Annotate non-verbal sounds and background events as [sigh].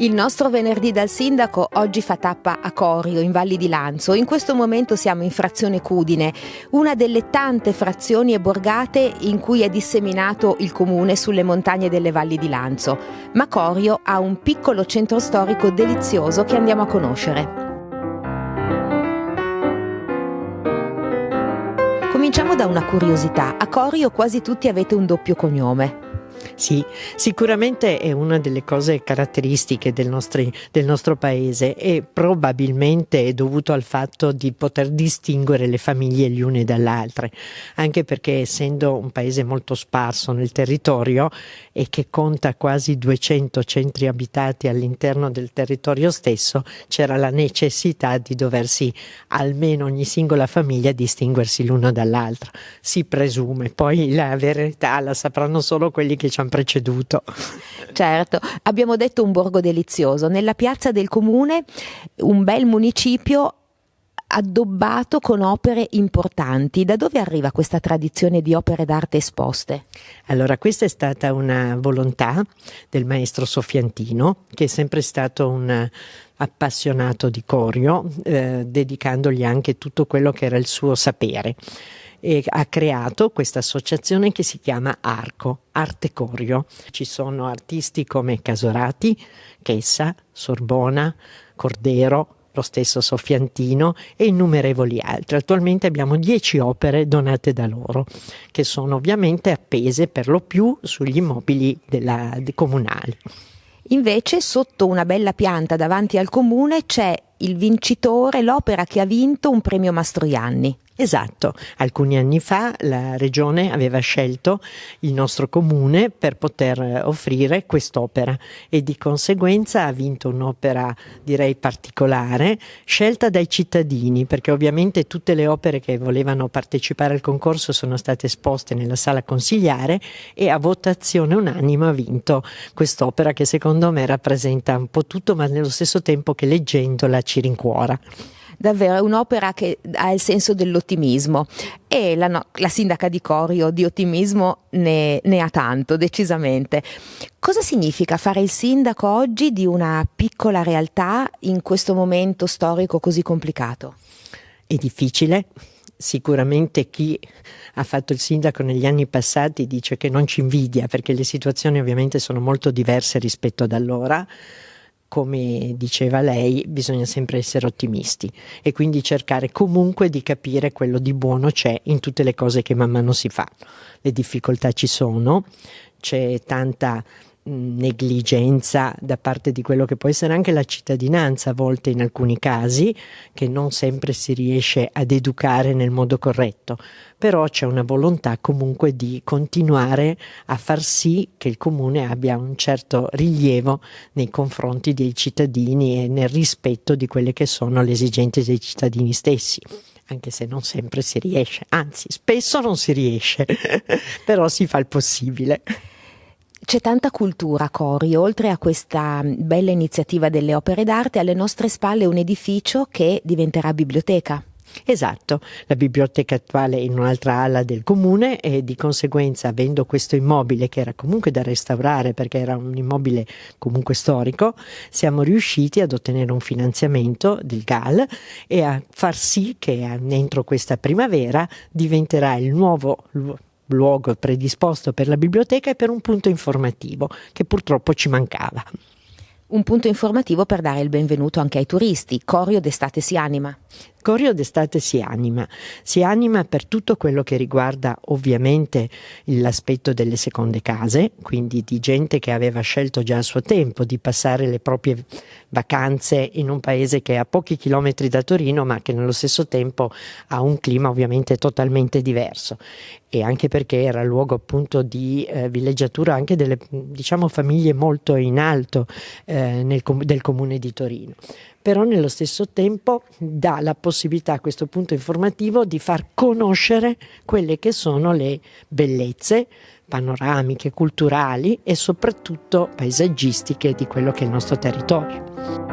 Il nostro venerdì dal sindaco oggi fa tappa a Corio, in Valli di Lanzo. In questo momento siamo in frazione Cudine, una delle tante frazioni e borgate in cui è disseminato il comune sulle montagne delle Valli di Lanzo. Ma Corio ha un piccolo centro storico delizioso che andiamo a conoscere. Cominciamo da una curiosità. A Corio quasi tutti avete un doppio cognome. Sì, sicuramente è una delle cose caratteristiche del, nostri, del, nostro paese e probabilmente è dovuto al fatto di poter distinguere le famiglie le une dalle altre, anche perché essendo un paese molto sparso nel territorio e che conta quasi 200 centri abitati all'interno del territorio stesso, c'era la necessità di doversi almeno ogni singola famiglia distinguersi l'una dall'altra. Si presume, poi la verità la sapranno solo quelli che ci hanno preceduto. Certo, abbiamo detto un borgo delizioso. Nella piazza del comune un bel municipio addobbato con opere importanti. Da dove arriva questa tradizione di opere d'arte esposte? Allora, questa è stata una volontà del maestro Sofiantino, che è sempre stato un appassionato di Corio, eh, dedicandogli anche tutto quello che era il suo sapere e ha creato questa associazione che si chiama Arco, Arte Corio. Ci sono artisti come Casorati, Chessa, Sorbona, Cordero, lo stesso Sofiantino e innumerevoli altri. Attualmente abbiamo dieci opere donate da loro, che sono ovviamente appese per lo più sugli immobili della, comunali. Invece sotto una bella pianta davanti al comune c'è il vincitore, l'opera che ha vinto un premio Mastroianni. Esatto, alcuni anni fa la regione aveva scelto il nostro comune per poter offrire quest'opera e di conseguenza ha vinto un'opera direi particolare scelta dai cittadini perché ovviamente tutte le opere che volevano partecipare al concorso sono state esposte nella sala consigliare e a votazione unanime ha vinto quest'opera che secondo me rappresenta un po' tutto ma nello stesso tempo che leggendola ci rincuora davvero è un'opera che ha il senso dell'ottimismo e la, no, la sindaca di Corio di ottimismo ne, ne ha tanto, decisamente. Cosa significa fare il sindaco oggi di una piccola realtà in questo momento storico così complicato? È difficile, sicuramente chi ha fatto il sindaco negli anni passati dice che non ci invidia perché le situazioni ovviamente sono molto diverse rispetto ad allora come diceva lei, bisogna sempre essere ottimisti e quindi cercare comunque di capire quello di buono c'è in tutte le cose che man mano si fa. Le difficoltà ci sono, c'è tanta negligenza da parte di quello che può essere anche la cittadinanza a volte in alcuni casi che non sempre si riesce ad educare nel modo corretto. Però c'è una volontà comunque di continuare a far sì che il comune abbia un certo rilievo nei confronti dei cittadini e nel rispetto di quelle che sono le esigenze dei cittadini stessi anche se non sempre si riesce, anzi spesso non si riesce, [laughs] però si fa il possibile. C'è tanta cultura a Cori, oltre a questa bella iniziativa delle opere d'arte, alle nostre spalle un edificio che diventerà biblioteca. Esatto, la biblioteca attuale è in un'altra ala del comune e di conseguenza avendo questo immobile che era comunque da restaurare perché era un immobile comunque storico, siamo riusciti ad ottenere un finanziamento del GAL e a far sì che entro questa primavera diventerà il nuovo luogo predisposto per la biblioteca e per un punto informativo che purtroppo ci mancava. Un punto informativo per dare il benvenuto anche ai turisti. Corio d'estate si anima. Corio d'estate si anima, si anima per tutto quello che riguarda ovviamente l'aspetto delle seconde case, quindi di gente che aveva scelto già a suo tempo di passare le proprie vacanze in un paese che è a pochi chilometri da Torino ma che nello stesso tempo ha un clima ovviamente totalmente diverso. E anche perché era luogo appunto di eh, villeggiatura anche delle diciamo famiglie molto in alto eh, nel, del comune di Torino però nello stesso tempo dà la possibilità a questo punto informativo di far conoscere quelle che sono le bellezze panoramiche, culturali e soprattutto paesaggistiche di quello che è il nostro territorio.